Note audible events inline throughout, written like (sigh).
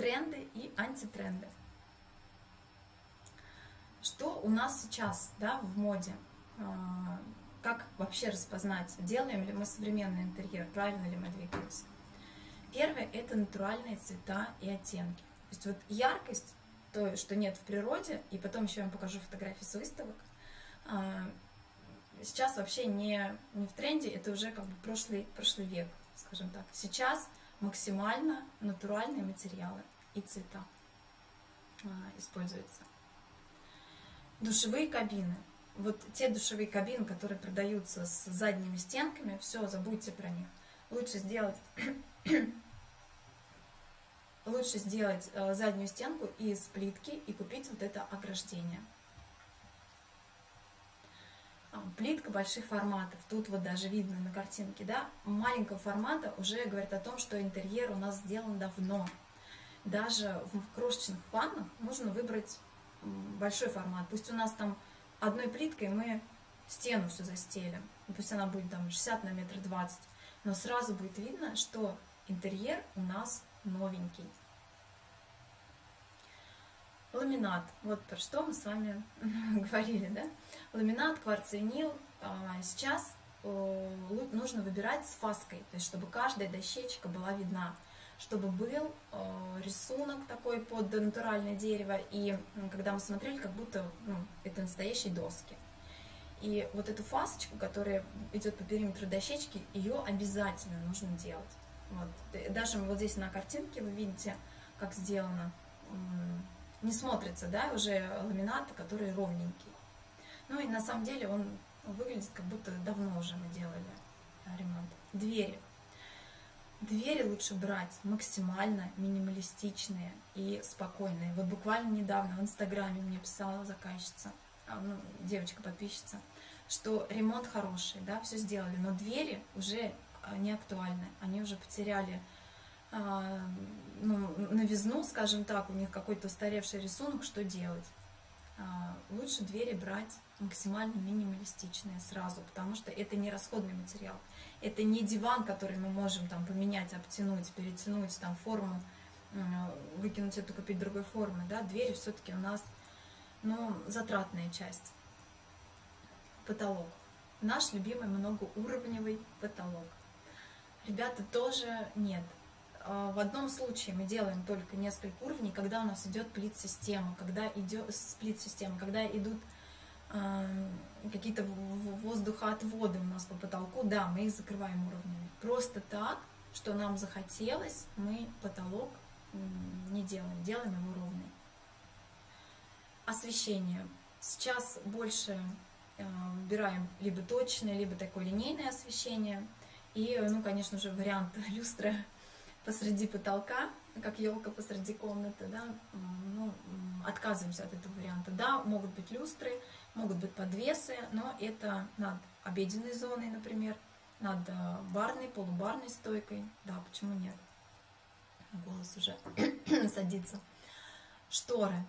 тренды и антитренды. Что у нас сейчас да, в моде? А, как вообще распознать, делаем ли мы современный интерьер, правильно ли мы двигаемся? Первое – это натуральные цвета и оттенки. То есть вот яркость, то, что нет в природе, и потом еще я вам покажу фотографии с выставок, а, сейчас вообще не, не в тренде, это уже как бы прошлый, прошлый век, скажем так. Сейчас максимально натуральные материалы и цвета а, используются. Душевые кабины. Вот те душевые кабины, которые продаются с задними стенками, все, забудьте про них. Лучше сделать, (clears throat) лучше сделать э, заднюю стенку из плитки и купить вот это ограждение. Плитка больших форматов. Тут вот даже видно на картинке, да, маленького формата уже говорит о том, что интерьер у нас сделан давно. Даже в крошечных ваннах нужно выбрать большой формат. Пусть у нас там одной плиткой мы стену все застелим. Пусть она будет там 60 на метр 20. Но сразу будет видно, что интерьер у нас новенький. Ламинат. Вот про что мы с вами (laughs) говорили, да? Ламинат, кварцевинил. А, сейчас нужно выбирать с фаской, то есть чтобы каждая дощечка была видна чтобы был рисунок такой под натуральное дерево, и когда мы смотрели, как будто ну, это настоящие доски. И вот эту фасочку, которая идет по периметру дощечки, ее обязательно нужно делать. Вот. Даже вот здесь на картинке вы видите, как сделано. Не смотрится, да, уже ламинат, который ровненький. Ну и на самом деле он выглядит, как будто давно уже мы делали ремонт. Двери. Двери лучше брать максимально минималистичные и спокойные. Вот буквально недавно в Инстаграме мне писала заказчица, а, ну, девочка-подписчица, что ремонт хороший, да, все сделали, но двери уже а, не актуальны, они уже потеряли э, ну, новизну, скажем так, у них какой-то устаревший рисунок, что делать? Э, лучше двери брать максимально минималистичные сразу, потому что это не расходный материал. Это не диван, который мы можем там поменять, обтянуть, перетянуть там форму, выкинуть эту, купить другой формы. Да? Двери все-таки у нас ну, затратная часть. Потолок. Наш любимый многоуровневый потолок. Ребята, тоже нет. А, в одном случае мы делаем только несколько уровней, когда у нас идет плит-система, когда идет сплит-система, когда идут какие-то воздухоотводы у нас по потолку, да, мы их закрываем уровнями. Просто так, что нам захотелось, мы потолок не делаем, делаем его ровный. Освещение. Сейчас больше э, выбираем либо точное, либо такое линейное освещение. И, ну, конечно же, вариант люстры посреди потолка, как елка посреди комнаты, да, ну, отказываемся от этого варианта. Да, могут быть люстры, могут быть подвесы, но это над обеденной зоной, например, над э, барной, полубарной стойкой. Да, почему нет? Голос уже (clears throat) садится. Шторы.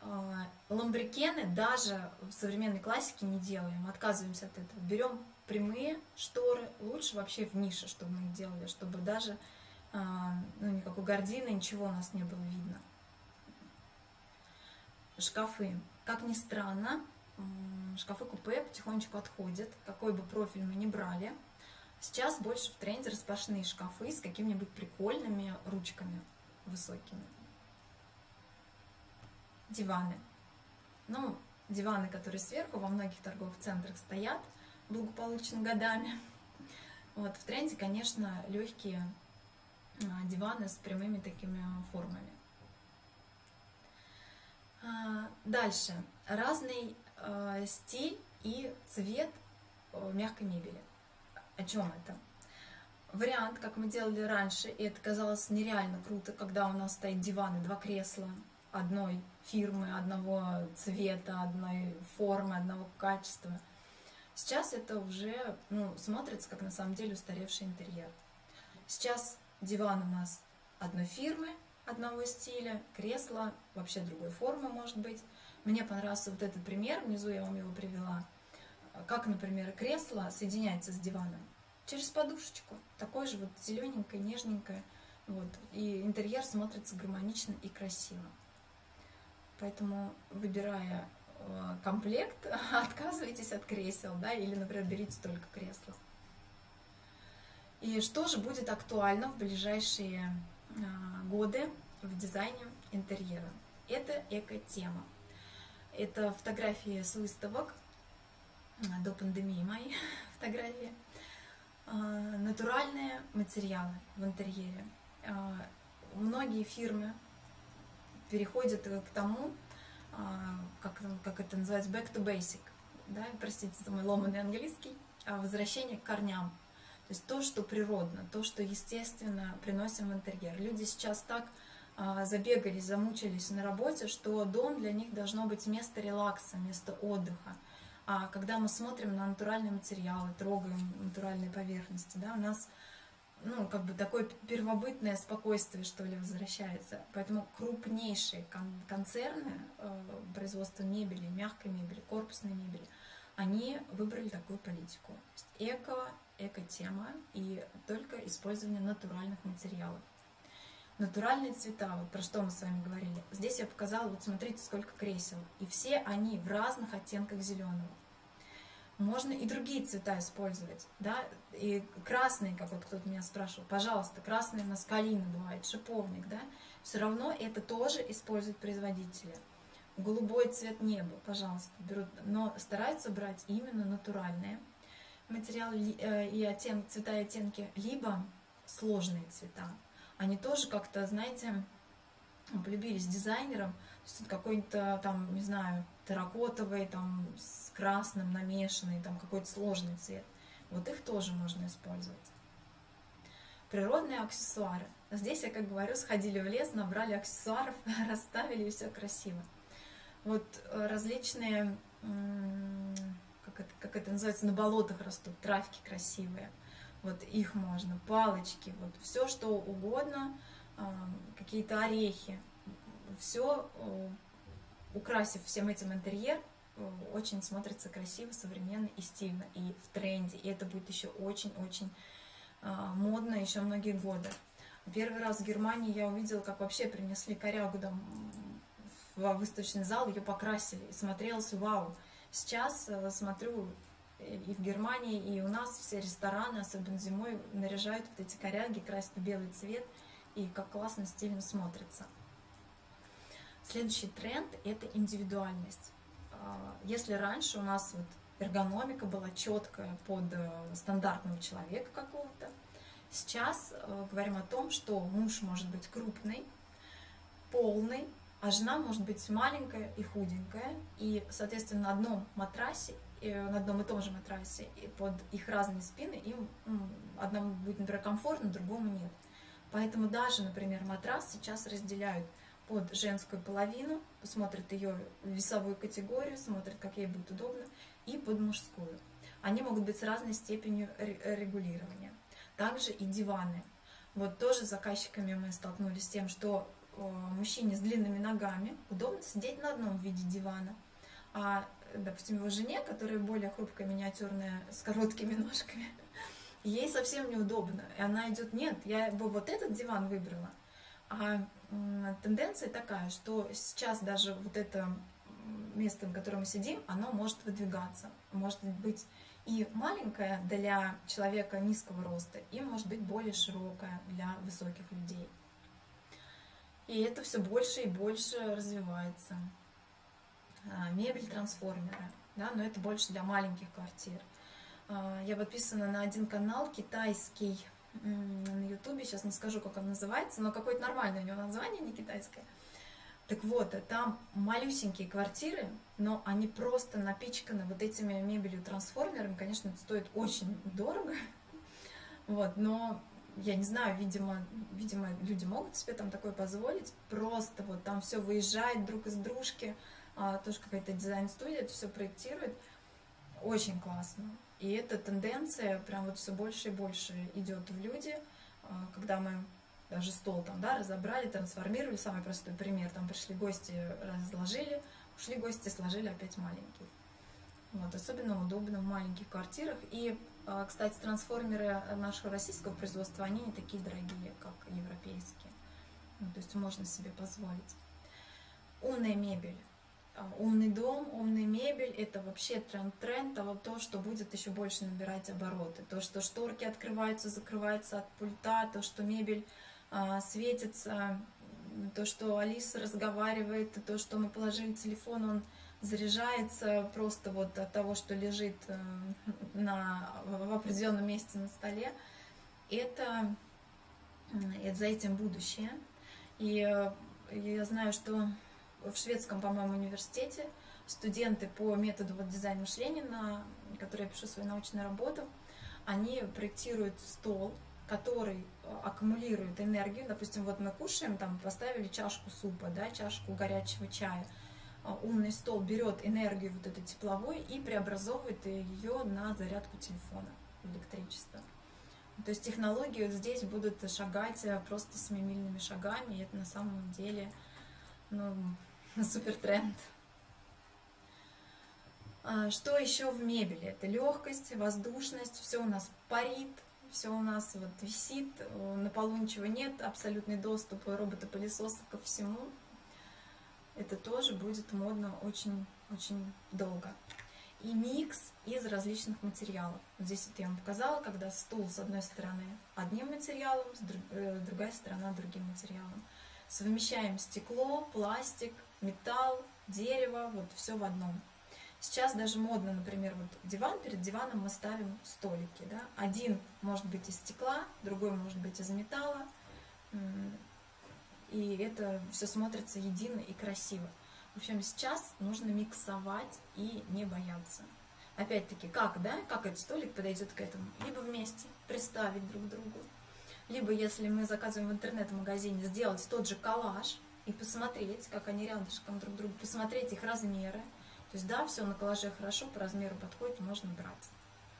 Э, ламбрикены даже в современной классике не делаем, отказываемся от этого. Берем прямые шторы, лучше вообще в нише, чтобы мы их делали, чтобы даже ну, никакой гардины, ничего у нас не было видно. Шкафы. Как ни странно, шкафы купе потихонечку отходят, какой бы профиль мы ни брали. Сейчас больше в тренде распашные шкафы с какими-нибудь прикольными ручками высокими. Диваны. Ну, диваны, которые сверху во многих торговых центрах стоят благополучно годами. Вот, в тренде, конечно, легкие а, диваны с прямыми такими формами. А, дальше. Разный э, стиль и цвет э, мягкой мебели. О чем это? Вариант, как мы делали раньше, и это казалось нереально круто, когда у нас стоит диван и два кресла одной фирмы, одного цвета, одной формы, одного качества. Сейчас это уже ну, смотрится как на самом деле устаревший интерьер. Сейчас диван у нас одной фирмы, одного стиля, кресло вообще другой формы может быть. Мне понравился вот этот пример, внизу я вам его привела. Как, например, кресло соединяется с диваном. Через подушечку. Такое же вот зелененькое, нежненькое. Вот. И интерьер смотрится гармонично и красиво. Поэтому, выбирая э, комплект, (laughs) отказывайтесь от кресел, да, или, например, берите только кресла. И что же будет актуально в ближайшие э, годы в дизайне интерьера? Это эко-тема. Это фотографии с выставок, э, до пандемии мои (laughs) фотографии. Натуральные материалы в интерьере. Многие фирмы переходит к тому, а, как, как это называется, back to basic, да, простите за мой ломанный английский, а возвращение к корням. То есть то, что природно, то, что естественно приносим в интерьер. Люди сейчас так а, забегались, замучились на работе, что дом для них должно быть место релакса, место отдыха. А когда мы смотрим на натуральные материалы, трогаем натуральные поверхности, да, у нас ну, как бы такое первобытное спокойствие, что ли, возвращается. Поэтому крупнейшие концерны э, производства мебели, мягкой мебели, корпусной мебели, они выбрали такую политику. Эко, эко-тема и только использование натуральных материалов. Натуральные цвета, вот про что мы с вами говорили. Здесь я показала, вот смотрите, сколько кресел. И все они в разных оттенках зеленого. Можно и другие цвета использовать, да, и красные, как вот кто-то меня спрашивал, пожалуйста, красные маскалины бывает, шиповник, да, все равно это тоже используют производители. Голубой цвет неба, пожалуйста, берут, но стараются брать именно натуральные материалы э, и оттенки, цвета и оттенки, либо сложные цвета. Они тоже как-то, знаете, полюбились дизайнерам, какой-то там, не знаю, терракотовый, там, с красным намешанный, там, какой-то сложный цвет. Вот их тоже можно использовать. Природные аксессуары. Здесь, я как говорю, сходили в лес, набрали аксессуаров, (laughs) расставили, и все красиво. Вот э, различные, как это, как это называется, на болотах растут, травки красивые. Вот их можно, палочки, вот все, что угодно, какие-то орехи. Все э, украсив всем этим интерьер, э, очень смотрится красиво, современно и стильно, и в тренде. И это будет еще очень-очень а, модно еще многие годы. Первый раз в Германии я увидела, как вообще принесли корягу там в выставочный зал, ее покрасили. И смотрелось, вау. Сейчас э, смотрю и в Германии, и у нас все рестораны, особенно зимой, наряжают вот эти коряги, красят в белый цвет, и как классно, стильно смотрится. Следующий тренд – это индивидуальность. А, если раньше у нас вот эргономика была четкая под э, стандартного человека какого-то, сейчас э, говорим о том, что муж может быть крупный, полный, а жена может быть маленькая и худенькая, и, соответственно, на одном матрасе, на одном и том же матрасе, и под их разные спины, им одному будет, например, комфортно, другому нет. Поэтому даже, например, матрас сейчас разделяют – под женскую половину, смотрит ее весовую категорию, смотрит, как ей будет удобно, и под мужскую. Они могут быть с разной степенью регулирования. Также и диваны. Вот тоже с заказчиками мы столкнулись с тем, что мужчине с длинными ногами удобно сидеть на одном виде дивана, а, допустим, его жене, которая более хрупкая, миниатюрная, с короткими (laughs) ножками, ей совсем неудобно. И она идет, нет, я бы вот этот диван выбрала, а тенденция такая, что сейчас даже вот это место, на котором мы сидим, оно может выдвигаться. Может быть и маленькое для человека низкого роста, и может быть более широкое для высоких людей. И это все больше и больше развивается. А, мебель трансформеры, да, но это больше для маленьких квартир. А, я подписана на один канал китайский на ютубе, сейчас не скажу, как он называется, но какое-то нормальное у него название, не китайское. Так вот, там малюсенькие квартиры, но они просто напичканы вот этими мебелью трансформерами. Конечно, это стоит очень дорого. (laughs) Вот, но я не знаю, видимо, видимо, люди могут себе там такое позволить. Просто вот там все выезжает друг из дружки, а, тоже какая-то дизайн-студия это все проектирует. Очень классно. И эта тенденция прям вот все больше и больше идет в люди, а, когда мы даже стол там, да, разобрали, трансформировали, самый простой пример, там пришли гости, разложили, ушли гости, сложили опять маленький. Вот, особенно удобно в маленьких квартирах. И А, Кстати, трансформеры нашего российского производства, они не такие дорогие, как европейские. Ну, то есть можно себе позволить. Умная мебель. А, Умный дом, умная мебель – это вообще тренд, тренд, вот то, что будет еще больше набирать обороты. То, что шторки открываются, закрываются от пульта, то, что мебель а, светится, то, что Алиса разговаривает, то, что мы положили телефон, он заряжается просто вот от того, что лежит э, на, в определенном месте на столе. Это, это за этим будущее. И э, я знаю, что в шведском, по-моему, университете студенты по методу вот дизайна мышления, на который я пишу свою научную работу, они проектируют стол, который э, аккумулирует энергию. Допустим, вот мы кушаем, там поставили чашку супа, да, чашку горячего чая. А умный стол берет энергию вот эту тепловой и преобразовывает ее на зарядку телефона, электричество. То есть технологии здесь будут шагать э, просто семимильными шагами, и это на самом деле ну, (laughs) супер тренд. А что еще в мебели? Это легкость, воздушность, все у нас парит, все у нас вот висит, на полу ничего нет, абсолютный доступ робота-пылесоса ко всему. Это тоже будет модно очень-очень долго. И микс из различных материалов. Вот здесь вот я вам показала, когда стул с одной стороны одним материалом, с э, другая сторона другим материалом. Совмещаем стекло, пластик, металл, дерево, вот все в одном. Сейчас даже модно, например, вот диван, перед диваном мы ставим столики. Да? Один может быть из стекла, другой может быть из металла. И это все смотрится едино и красиво. В общем, сейчас нужно миксовать и не бояться. Опять-таки, как, да, как этот столик подойдет к этому? Либо вместе приставить друг к другу, либо, если мы заказываем в интернет-магазине, сделать тот же коллаж и посмотреть, как они рядышком друг к другу, посмотреть их размеры, то есть, да, все на коллаже хорошо, по размеру подходит, можно брать.